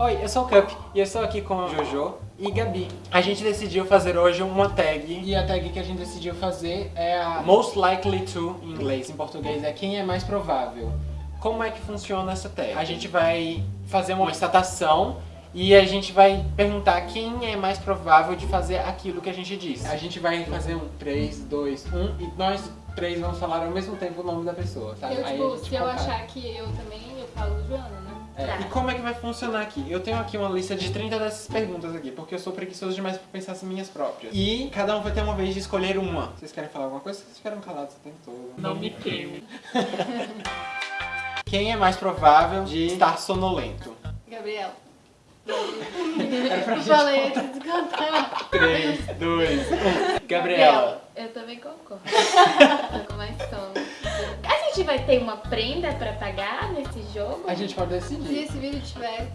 Oi, eu sou o Cup e eu estou aqui com o Jojo e Gabi. A gente decidiu fazer hoje uma tag e a tag que a gente decidiu fazer é a Most Likely To em inglês, em português é quem é mais provável. Como é que funciona essa tag? A gente vai fazer uma estatação e a gente vai perguntar quem é mais provável de fazer aquilo que a gente disse. A gente vai fazer um 3, 2, 1 e nós três vamos falar ao mesmo tempo o nome da pessoa, tá? Eu, Aí tipo, a gente se eu achar que eu também, eu falo Joana, né? É, Tá. E como é que vai funcionar aqui? Eu tenho aqui uma lista de 30 dessas perguntas aqui, porque eu sou preguiçoso demais pra pensar as minhas próprias. E cada um vai ter uma vez de escolher uma. Vocês querem falar alguma coisa? Vocês ficaram calados o tempo todo. Não me queime. Quem é mais provável de estar sonolento? Gabriel. Era pra Eu gente falei contar. antes de cantar. 3, 2, 1. Gabriela. Eu também concordo. Tô com mais sono. A gente vai ter uma prenda pra pagar nesse jogo? A gente pode Se decidir. esse vídeo tiver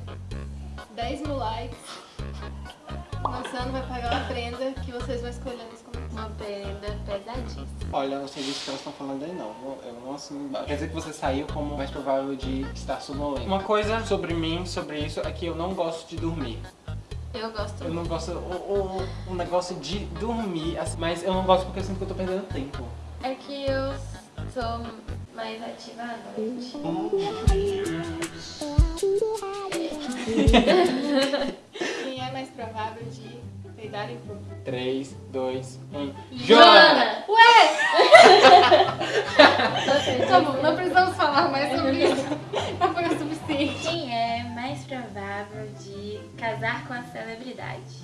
10 mil likes, Marciano vai pagar uma prenda que vocês vão escolher nos comentários. Uma prenda pesadíssima. Olha, eu não sei disso que elas estão falando aí não. Eu, eu não assino embaixo. Quer dizer que você saiu como mais provável de estar sonolento. Uma coisa sobre mim, sobre isso, é que eu não gosto de dormir. Eu gosto Eu não gosto, o, o, o negócio de dormir, assim, mas eu não gosto porque eu sinto que eu tô perdendo tempo. É que eu sou mais ativa à noite. Quem é mais provável de peidar em público? 3, 2, 1. Joana! Tá bom, não precisamos falar mais sobre isso. Já foi o suficiente. Quem é mais provável de casar com a celebridade?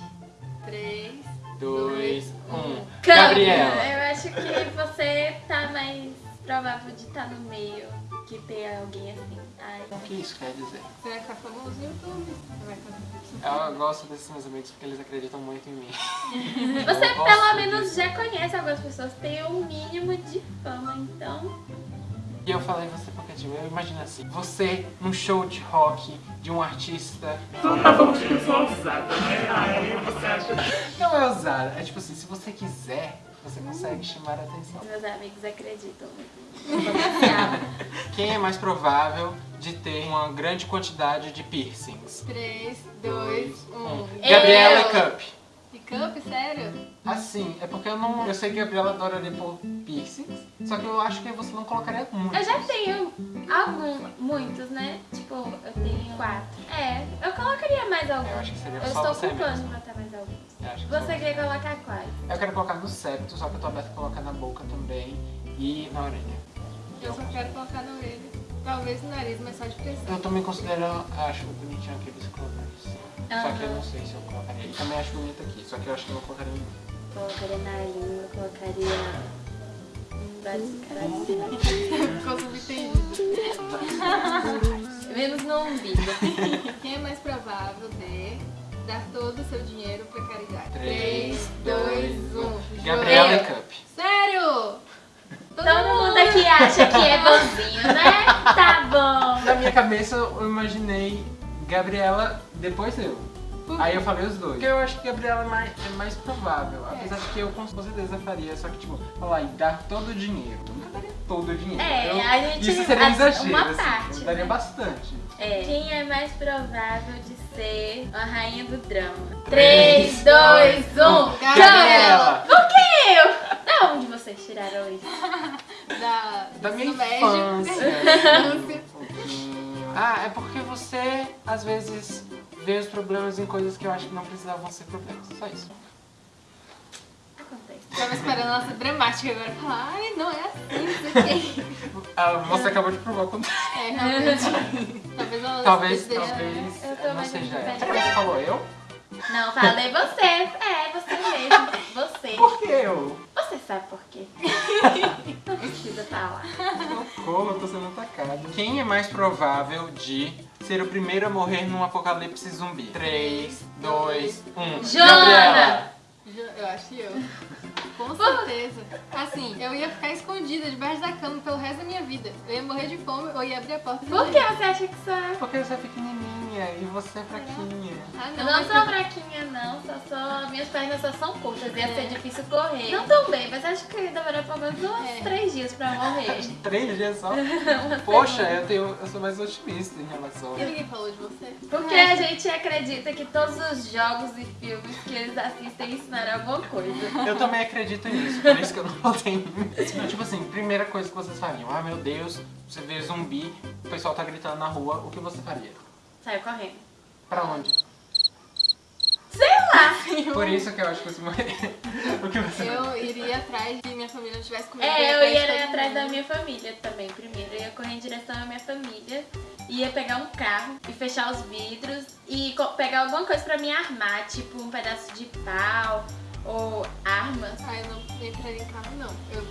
3, 2, 1. Câmbio. Gabriela. Eu acho que você tá mais provável de estar no meio que ter alguém assim. Ai. O que isso quer dizer? Você vai ficar famoso no YouTube. Você vai fazer Eu gosto desses meus amigos porque eles acreditam muito em mim. Você pelo menos disso. já conhece algumas pessoas, tem um mínimo de fama, então. E eu falei você porque, tipo, eu imagino assim, você num show de rock de um artista... Tá bom, que eu sou ousada, né? Aí você acha... Não é ousado, é tipo assim, se você quiser, você consegue chamar a atenção. Meus amigos acreditam. Quem é mais provável de ter uma grande quantidade de piercings? 3, 2, 1. Gabriela Eu. e Cup. E Cup, sério? Assim, é porque eu não. Eu sei que a Gabriela adoraria pôr piercings, só que eu acho que você não colocaria muito. Eu já tenho alguns, muitos, né? Tipo, eu tenho quatro. É, eu colocaria mais alguns. Eu acho que seria Eu só estou você ocupando mesmo. pra botar mais alguns. Acho que Você quer colocar quais? Eu quero colocar no septo, só que eu tô aberto a colocar na boca também e na orelha. Eu só quero colocar na orelha. Talvez no nariz, mas só de pressão. Eu também considero, acho bonitinho aqueles que colocaram assim. Só que eu não sei se eu colocaria. E também acho bonito aqui, só que eu acho que eu não colocaria em Colocaria na língua, colocaria. Ficou subentendido. Menos no umbigo. Quem é mais dar todo o seu dinheiro pra caridade? Três, 3, 2, 1. Gabriela e. Cup. Sério? Todo mundo aqui acha que é bonzinho, né? Tá bom. Na minha cabeça eu imaginei Gabriela depois eu. Aí eu falei os dois. Porque eu acho que Gabriela é mais, é mais provável. Apesar de que eu com certeza faria. Só que, tipo, falar e dar todo o dinheiro. Eu nunca daria todo o dinheiro. É, Eu- a gente- Isso seria um exagero. uma assim. parte, Eu daria né? bastante. É. Quem é mais provável de ser a rainha do drama? Três, 3, 2, 1. Gabriela. Por que eu? Da onde vocês tiraram isso? Da, Da minha infância. Ah, é porque você, às vezes, vê os problemas em coisas que eu acho que não precisavam ser problemas. Só isso. Acontece. Tava esperando a nossa dramática agora. Falar, ai, não é assim, não sei. Ah, você acabou de provar quando. É, realmente. Talvez ela Talvez, esteja- talvez. Eu tô não mais seja ela. independente. Você falou eu? Não, falei você. É, você mesmo. Você. Por que eu? Você sabe por quê. Não precisa falar. Socorro, eu tô sendo atacado. Quem é mais provável de ser o primeiro a morrer num apocalipse zumbi? 3, 2, 1. Joana! Eu acho que eu. Com certeza. Assim, eu ia ficar escondida debaixo da cama pelo resto da minha vida. Eu ia morrer de fome ou ia abrir a porta. e Por que você acha que sou eu? Porque você é pequenininha. Fraquinha e você é fraquinha. Ah, Eu não, não mas sou fraquinha, não. Só sou... Minhas pernas só são curtas. Ia É. ser difícil correr. Não tão bem, mas acho que demorou pelo menos uns É. três dias pra morrer. Três dias só? Poxa, eu, tenho, eu sou mais otimista em relação E ninguém falou de você? Porque a gente acredita que todos os jogos e filmes que eles assistem ensinaram alguma coisa. Eu também acredito nisso, por isso que eu não tenho. Tipo assim, primeira coisa que vocês fariam. Ah, meu Deus, você vê zumbi, o pessoal tá gritando na rua, o que você faria? Saiu correndo. Pra onde? Sei lá. Por isso que eu acho que você morreria. O que você? Eu iria atrás de minha família não tivesse comigo. É, eu ia todo ir atrás da minha família também, primeiro. Eu ia correr em direção à minha família. Ia pegar um carro e fechar os vidros e pegar alguma coisa pra me armar, tipo um pedaço de pau ou armas. Ah, eu não entraria em carro, não. Eu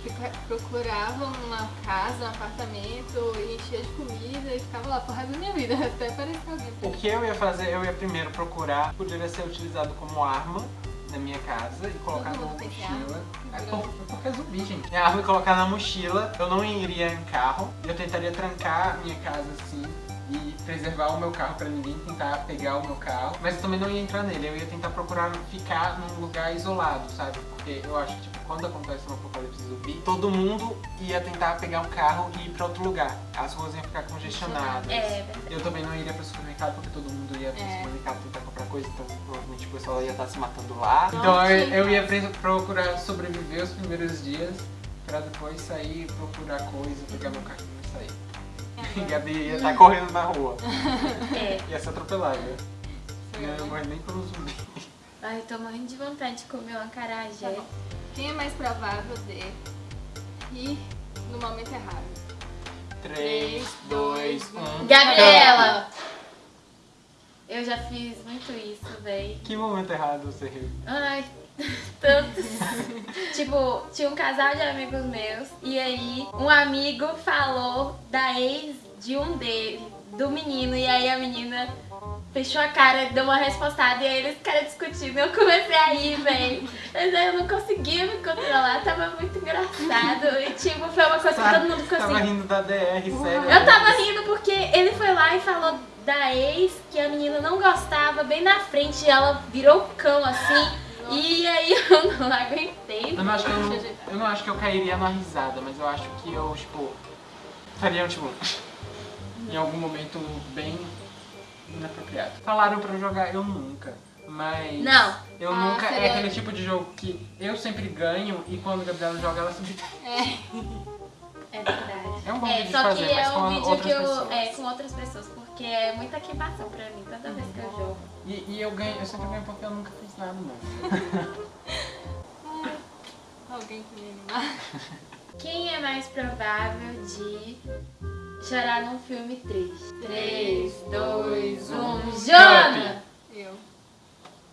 procurava uma casa, um apartamento, e enchia de comida e ficava lá pro resto da minha vida, até aparecer alguém. O que eu ia fazer, eu ia primeiro procurar, poderia ser utilizado como arma na minha casa e colocar na mochila. arma. É por- porque é zumbi, gente. Minha arma e colocar na mochila, eu não iria em carro, eu tentaria trancar minha casa assim e preservar o meu carro pra ninguém tentar pegar o meu carro, mas eu também não ia entrar nele, eu ia tentar procurar ficar num lugar isolado, sabe? Porque eu acho que tipo, quando acontece um apocalipse zumbi, todo mundo ia tentar pegar um carro e ir pra outro lugar. As ruas iam ficar congestionadas. É, verdade. Eu também não iria pro supermercado porque todo mundo ia pro É. supermercado tentar comprar coisa, então provavelmente o pessoal ia estar se matando lá. Não então eu, eu ia procurar sobreviver os primeiros dias pra depois sair, procurar coisa, pegar meu carrinho e sair. Gabi ia estar correndo na rua. É. Ia ser atropelada. Não eu, ia morrer nem pelo zumbi. Ai, tô morrendo de vontade de comer um acarajé. Tá. Quem é mais provável de rir no momento errado? 3, 2, 1. Gabriela! Eu já fiz muito isso, véi. Que momento errado você riu? Ai, tantos. tipo, tinha um casal de amigos meus e aí um amigo falou da ex de um dele, do menino, e aí a menina fechou a cara, deu uma respostada e aí eles ficaram discutindo. Eu comecei a rir, velho. Mas aí eu não conseguia me controlar, tava muito engraçado. E tipo, foi uma coisa que todo mundo ficou Tava rindo da DR, sério. Eu tava rindo porque ele foi lá e falou da ex que a menina não gostava bem na frente e ela virou cão assim. E aí eu não aguentei. Eu não acho que eu, eu não acho que eu cairia numa risada, mas eu acho que eu, tipo, faria um, tipo, em algum momento bem inapropriado. Falaram pra eu jogar, eu nunca. Mas. Não. Eu Ah, nunca. É aquele tipo de jogo que eu sempre ganho e quando a Gabriela joga, ela sempre. É, É verdade. É um bom É, vídeo de só fazer, que é um vídeo que eu. pessoas. É, com outras pessoas, porque é muita queimação pra mim toda vez que eu jogo. E, e eu ganho, eu sempre ganho porque eu nunca fiz nada, não. alguém que me animar. Quem é mais provável de chorar num filme triste? 3, 2, 1. Jona! Eu.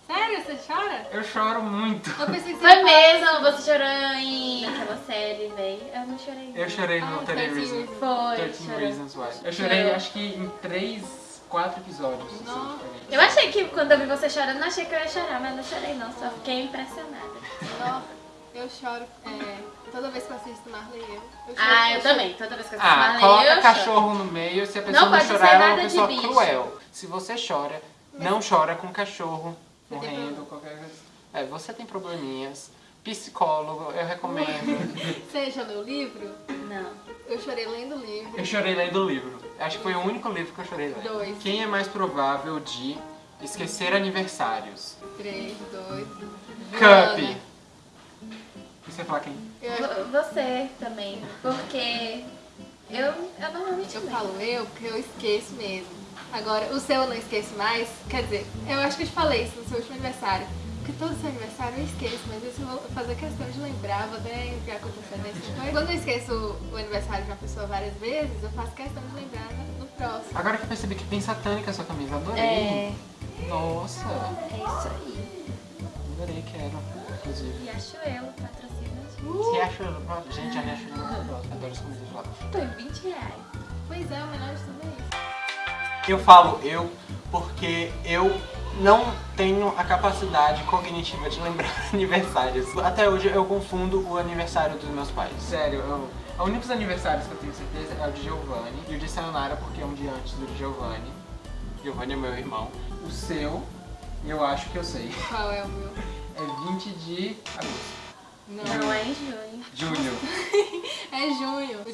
Sério, você chora? Eu choro muito. Eu pensei que você Foi mesmo, você chorou em aquela série, véi. Eu não chorei. Eu chorei no Ah, 30 13 Reasons. Reasons. Foi, 13 chorou. Reasons Why. Eu chorei acho que em 3, 4 episódios. assim, Nossa. diferentes. Eu achei que quando eu vi você chorando, não achei que eu ia chorar, mas não chorei não, só fiquei impressionada. Ó, eu choro é, toda vez que eu assisto Marley e eu. eu choro, Ah, eu choro. também, toda vez que eu assisto Ah, Marley, coloca eu choro. cachorro no meio, se a pessoa Não não, pode chorar, ela é nada uma de pessoa bicho. cruel. Se você chora, não chora com cachorro morrendo, qualquer coisa. É, você tem probleminhas. Psicólogo, eu recomendo. Você já leu o livro? Não. Eu chorei lendo o livro. eu chorei lendo o livro. Acho que foi o único livro que eu chorei lendo. Dois. Quem é mais provável de esquecer aniversários? Três, dois. Cup. Você fala quem? Eu, Vo- Você também, porque eu, eu normalmente eu lembro. falo eu porque eu esqueço mesmo. Agora, o seu eu não esqueço mais. Quer dizer, eu acho que eu te falei isso no seu último aniversário. Porque todo seu aniversário eu esqueço, mas esse eu vou fazer questão de lembrar, vou até enviar com antecedência. Mas Quando eu esqueço o aniversário de uma pessoa várias vezes, eu faço questão de lembrar no, próximo. Agora que eu percebi que tem satânica a sua camisa, adorei. É, Nossa, é isso aí. adorei, quero, inclusive. E acho eu, patrocina a gente. Você acha, gente, a minha acha muito gostosa. Adoro as comidas lá. Tô em 20 reais. Pois é, o melhor de tudo é isso. Eu falo eu porque eu não tenho a capacidade cognitiva de lembrar aniversários. Até hoje eu confundo o aniversário dos meus pais. Sério, eu, os únicos aniversários que eu tenho certeza é o de Giovanni e o de Sayonara, porque é um dia antes do de Giovanni. Giovanni é meu irmão. O seu, eu acho que eu sei. Qual é o meu? É 20 de agosto. Não. Não, é em junho. Junho.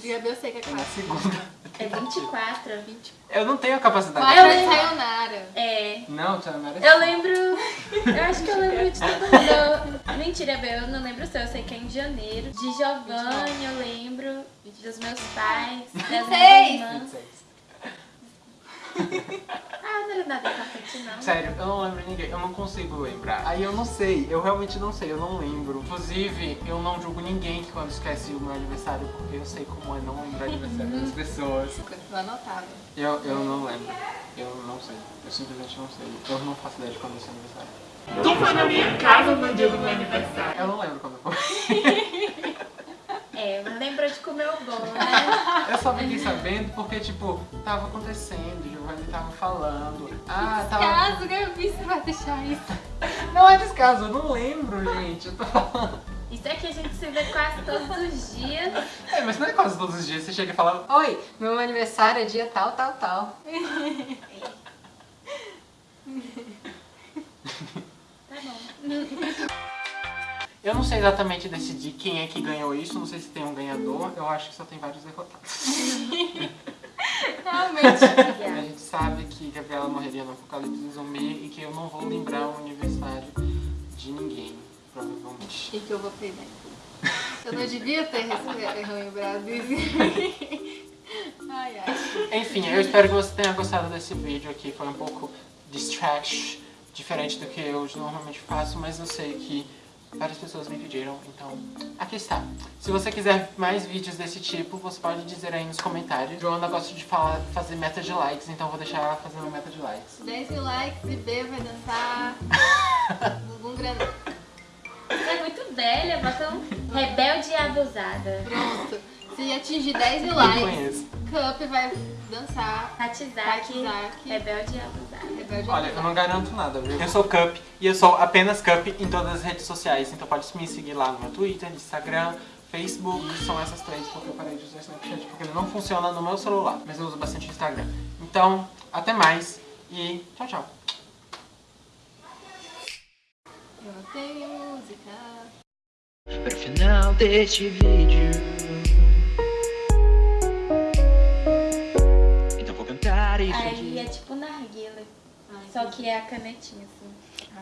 É Gabi eu sei que é É na 4. segunda. É 24, 20. Eu não tenho a capacidade. 4 é lembro. Sayonara. É. Não, tu é. Eu lembro. Eu acho que eu lembro de todo mundo. Mentira, Bel, eu não lembro o seu. Eu sei que é em janeiro. De Giovanni, eu lembro. Dos meus pais. Das minhas irmãs. 26. Ah, não era nada importante, não. Sério, eu não lembro de ninguém, eu não consigo lembrar. Aí eu não sei, eu realmente não sei, eu não lembro. Inclusive, eu não julgo ninguém que quando esquece o meu aniversário, porque eu sei como é não lembrar o aniversário das pessoas. Tô anotada. Eu, eu não lembro. Eu não sei. Eu simplesmente não sei. Eu não faço ideia de quando é seu aniversário. Tu foi na minha casa no dia do meu aniversário. Eu não lembro quando foi. É, mas lembrou de comer o bolo, né? Eu só fiquei sabendo porque, tipo, tava acontecendo, Giovanni tava falando. Ah, tava. Caso, Gabi, você vai deixar isso. Não é descaso, eu não lembro, gente. Eu tô falando. Isso é que a gente se vê quase todos os dias. É, mas não é quase todos os dias você chega e fala. Oi, meu aniversário é dia tal, tal, tal. Tá bom. Eu não sei exatamente decidir quem é que ganhou isso, não sei se tem um ganhador, eu acho que só tem vários derrotados. Realmente. A gente sabe que Gabriela morreria no apocalipse zumbi e que eu não vou lembrar o aniversário de ninguém, provavelmente. E que eu vou perder. Eu não devia ter lembrado isso. Ai, ai. Enfim, eu espero que você tenha gostado desse vídeo aqui, foi um pouco distraction, diferente do que eu normalmente faço, mas eu sei que várias pessoas me pediram, então aqui está. Se você quiser mais vídeos desse tipo, você pode dizer aí nos comentários. Joana gosta de falar, fazer meta de likes, então vou deixar ela fazendo meta de likes. 10 mil likes e B vai dançar. Bumbum grandão. Você é muito velha, bota um rebelde e abusada. Pronto. Se atingir 10 mil likes. Cup vai dançar. Hatizaki. rebelde e abusada. Rebelde Olha, eu não garanto nada, viu? Eu sou Cup e eu sou apenas Cup em todas as redes sociais, então pode me seguir lá no meu Twitter, Instagram, Facebook, são essas três, porque eu parei de usar o Snapchat porque ele não funciona no meu celular, mas eu uso bastante o Instagram. Então, até mais e tchau, tchau. Eu não tenho música. Para o final deste vídeo Ai, Só que é a canetinha, assim.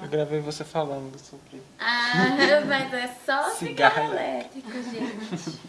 Eu gravei você falando sobre Ah, mas é só Cigarro cigarro elétrico, gente.